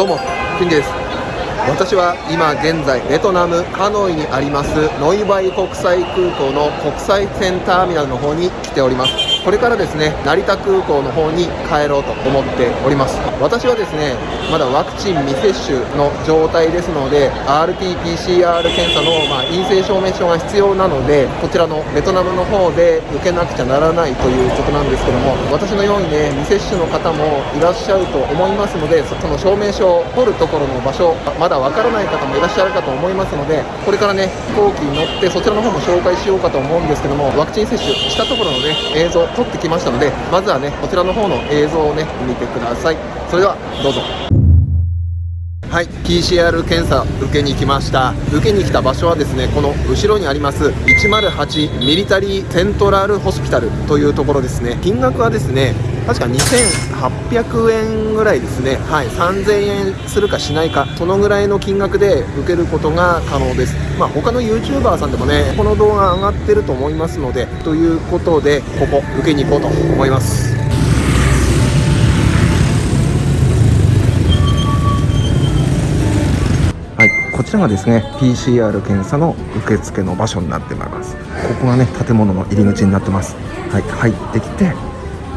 どうも金です。私は今現在ベトナムハノイにありますノイバイ国際空港の国際線ターミナルの方に来ております。これからですね成田空港の方に帰ろうと思っております。私はですねまだワクチン未接種の状態ですので RT-PCR 検査の、ま、陰性証明書が必要なのでこちらのベトナムの方で受けなくちゃならないということなんですけども私のようにね未接種の方もいらっしゃると思いますのでその証明書を取るところの場所まだわからない方もいらっしゃるかと思いますのでこれからね飛行機に乗ってそちらの方も紹介しようかと思うんですけどもワクチン接種したところのね映像撮ってきましたのでまずはねこちらの方の映像をね見てください。それではどうぞ。はい PCR 検査受けに来ました。受けに来た場所はですねこの後ろにあります108ミリタリーセントラルホスピタルというところですね。金額はですね確か2800円ぐらいですね。はい3000円するかしないかそのぐらいの金額で受けることが可能です。まあ他の YouTuber さんでもねこの動画上がってると思いますのでということでここ受けに行こうと思います。こちらがですね PCR 検査の受付の場所になってまいります。ここがね建物の入り口になってます。はい入ってきて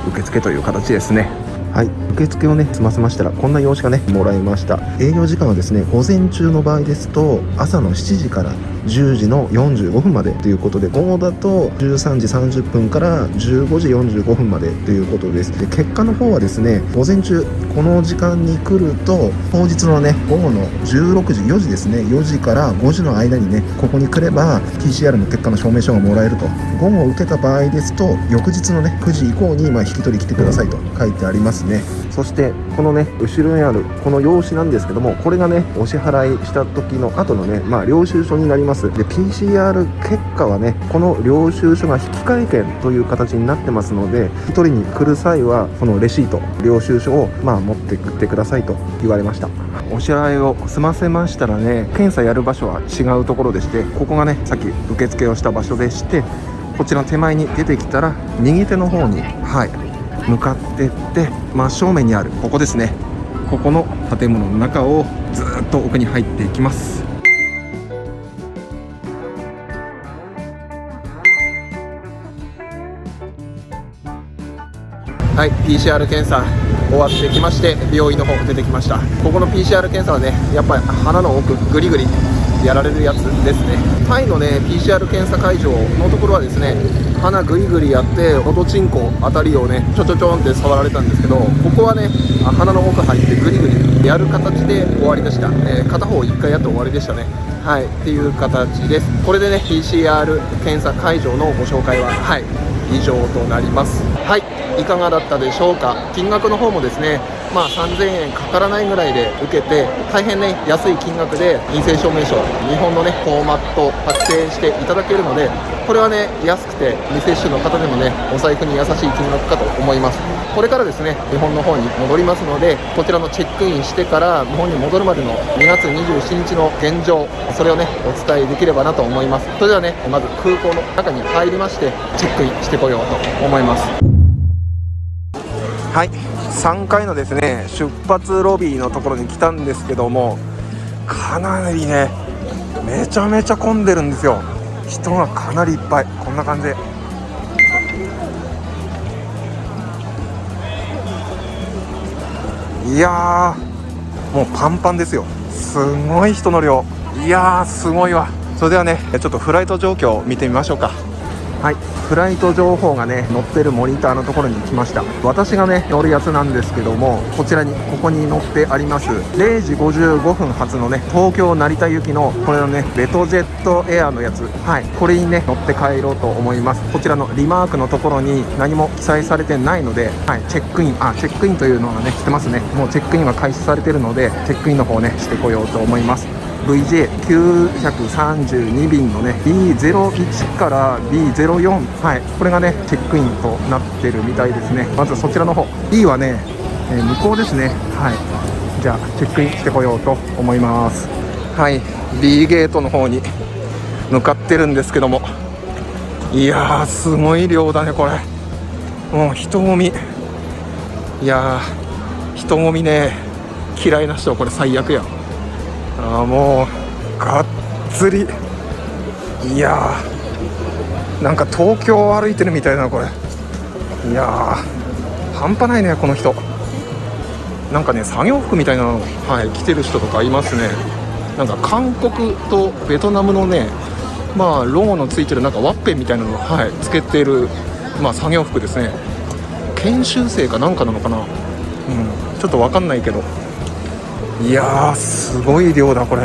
受付という形ですね。はい。受付をね済ませましたらこんな用紙がねもらいました。営業時間はですね午前中の場合ですと朝の7時から10時の45分までということで午後だと13時30分から15時45分までということです。で結果の方はですね午前中この時間に来ると当日のね午後の16時4時ですね4時から5時の間にねここに来れば PCR の結果の証明書がもらえると。午後受けた場合ですと翌日のね9時以降にま引き取り来てくださいと書いてあります。ね。そしてこのね後ろにあるこの用紙なんですけどもこれがねお支払いした時の後のねまあ領収書になります。で PCR 結果はねこの領収書が引換券という形になってますので引き取りに来る際はこのレシート領収書をまあ持ってきてくださいと言われました。お支払いを済ませましたらね検査やる場所は違うところでしてここがねさっき受付をした場所でしてこちらの手前に出てきたら右手の方にはい向かってって真正面にあるここですね。ここの建物の中をずっと奥に入っていきます。はい PCR 検査終わってきまして病院の方出てきました。ここの PCR 検査はねやっぱり鼻の奥グリグリやられるやつですね。タイのね PCR 検査会場のところはですね鼻グリグリやっておどちんこあたりをねちょちょちょんって触られたんですけどここはね鼻の奥入ってグリグリやる形で終わりでした、えー、片方1回やって終わりでしたね。はいっていう形です。これでね PCR 検査会場のご紹介ははい以上となります。はいいかがだったでしょうか。金額の方もですねまあ、3000円かからないぐらいで受けて大変ね安い金額で陰性証明書日本のねフォーマット発生していただけるのでこれはね安くて未接種の方でもねお財布に優しい金額かと思います。これからですね日本の方に戻りますのでこちらのチェックインしてから日本に戻るまでの2月27日の現状それをねお伝えできればなと思います。それではねまず空港の中に入りましてチェックインしてこようと思います。はい。3階のですね出発ロビーのところに来たんですけどもかなりねめちゃめちゃ混んでるんですよ。人がかなりいっぱい。こんな感じいやもうパンパンですよ。すごい人の量。いやーすごいわ。それではねちょっとフライト状況を見てみましょうか。はい。フライト情報がね載ってるモニターのところに来ました。私がね乗るやつなんですけどもこちらにここに載ってあります0時55分発のね東京成田行きのこれのねベトジェットエアのやつ。はい。これにね乗って帰ろうと思います。こちらのリマークのところに何も記載されてないのではい。チェックインあチェックインというのがねしてますね。もうチェックインは開始されてるのでチェックインの方ねしてこようと思います。VJ932 便のね B01 から B04 はいこれがねチェックインとなってるみたいですね。まずそちらの方。B はね、えー、向こうですね。はい。じゃあチェックインしてこようと思います。はい。B ゲートの方に向かってるんですけども。いやーすごい量だねこれ。もう人混み。いやー人混みね。嫌いな人はこれ最悪や。ああもうがっつり。いやーなんか東京を歩いてるみたいなこれ。いや半端ないねこの人。なんかね作業服みたいなの、はい、着てる人とかいますね。なんか韓国とベトナムのねまあロゴのついてるなんかワッペンみたいなのを、はい、つけてる、まあ、作業服ですね。研修生かなんかなのかな、うん、ちょっと分かんないけど。いやーすごい量だこれ。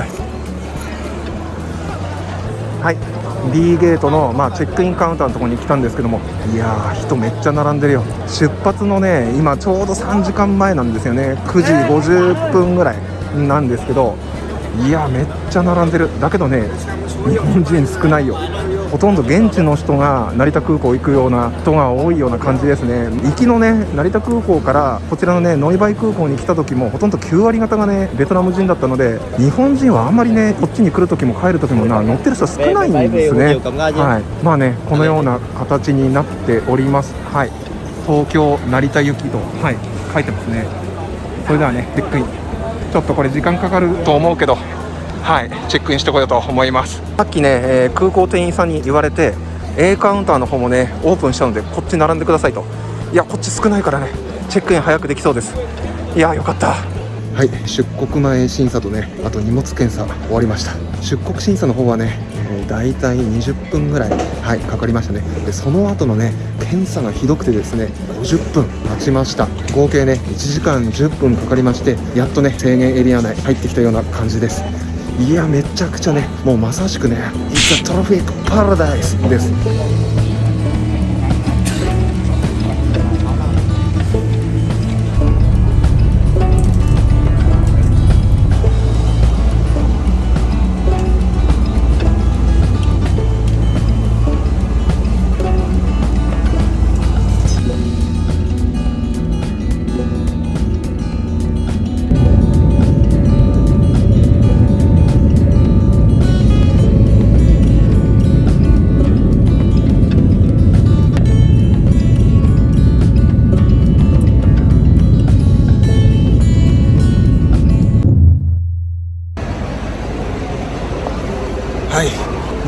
はい。B ゲートの、まあ、チェックインカウンターのところに来たんですけども。いやー人めっちゃ並んでるよ。出発のね今ちょうど3時間前なんですよね。9時50分ぐらいなんですけど。いやめっちゃ並んでる。だけどね日本人少ないよほとんど現地の人が成田空港行くような人が多いような感じですね。行きのね成田空港からこちらのねノイバイ空港に来た時もほとんど9割方がねベトナム人だったので日本人はあんまりねこっちに来る時も帰る時もな乗ってる人少ないんですね。はい。まあねこのような形になっております。はい。東京成田行きとはい書いてますね。それではねチェックインちょっとこれ時間かかると思うけどはいチェックインしてこようと思います。さっきね、えー、空港店員さんに言われて A カウンターの方もねオープンしたのでこっち並んでくださいと。いやこっち少ないからねチェックイン早くできそうです。いやよかった。はい出国前審査とねあと荷物検査終わりました。出国審査の方はね、えー、大体20分ぐらいはいかかりましたね。でその後のね検査がひどくてですね50分待ちました。合計ね1時間10分かかりましてやっとね制限エリア内入ってきたような感じですいやめちゃくちゃねもうまさしくね「イッツ・トロフィック・パラダイス」です。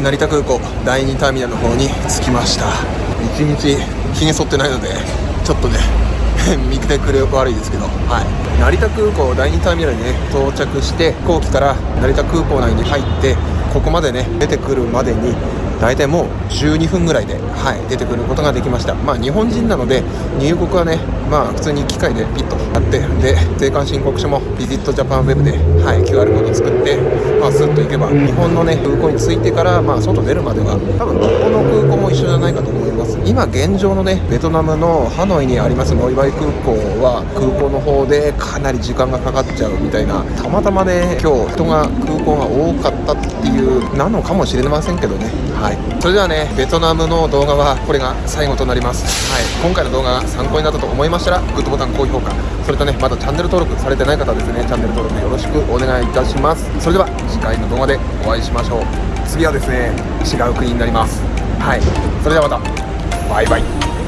成田空港第2ターミナルの方に着きました。一日ひげ剃ってないのでちょっとね 見てくれよく悪いですけど、はい、成田空港第2ターミナルにね到着して飛行機から成田空港内に入ってここまでね出てくるまでに大体もう12分ぐらいで、はい、出てくることができました。まあ日本人なので入国はねまあ普通に機械でピッとやってで税関申告書もビジットジャパンウェブで、はい、QR コード作ってまあスッと行けば日本のね空港に着いてからまあ外出るまでは多分どこの空港も一緒じゃないかと思います。今現状のねベトナムのハノイにありますノイバイ空港は空港の方でかなり時間がかかっちゃうみたいなたまたまね今日人が空港が多かったっていうなのかもしれませんけどね。はい。それではねベトナムの動画はこれが最後となります。はい。今回の動画が参考になったと思いましたらグッドボタン高評価。それとねまだチャンネル登録されてない方ですねチャンネル登録よろしくお願いいたします。それでは次回の動画でお会いしましょう。次はですね違う国になります。はい。それではまた。バイバイ